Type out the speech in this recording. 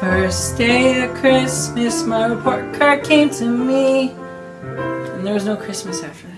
first day of Christmas, my report card came to me. And there was no Christmas after that.